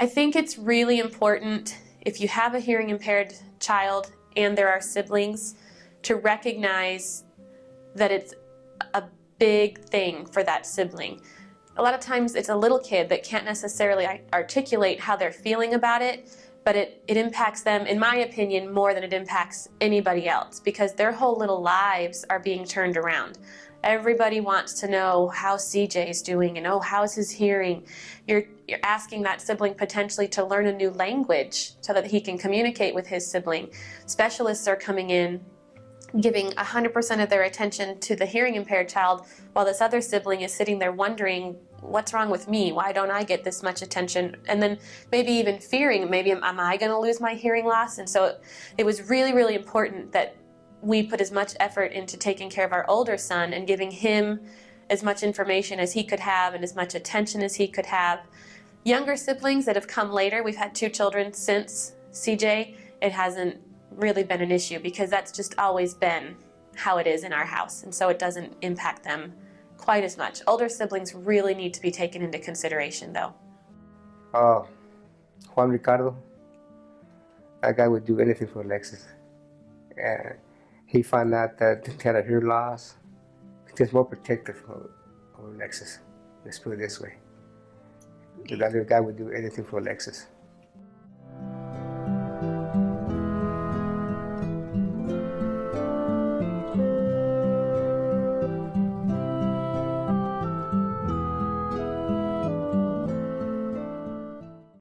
I think it's really important if you have a hearing impaired child and there are siblings to recognize that it's a big thing for that sibling. A lot of times it's a little kid that can't necessarily articulate how they're feeling about it, but it, it impacts them, in my opinion, more than it impacts anybody else because their whole little lives are being turned around. Everybody wants to know how CJ is doing and oh, how's his hearing? You're, you're asking that sibling potentially to learn a new language so that he can communicate with his sibling. Specialists are coming in giving 100% of their attention to the hearing impaired child while this other sibling is sitting there wondering what's wrong with me? Why don't I get this much attention? And then maybe even fearing maybe am, I going to lose my hearing loss? And so it, it was really really important that we put as much effort into taking care of our older son and giving him as much information as he could have and as much attention as he could have. Younger siblings that have come later, we've had two children since CJ, it hasn't really been an issue because that's just always been how it is in our house. And so it doesn't impact them quite as much. Older siblings really need to be taken into consideration though. Uh, Juan Ricardo, that guy would do anything for Alexis. And he found out that he had a hearing loss. He's more protective of, of Alexis. Let's put it this way. That little guy would do anything for Alexis.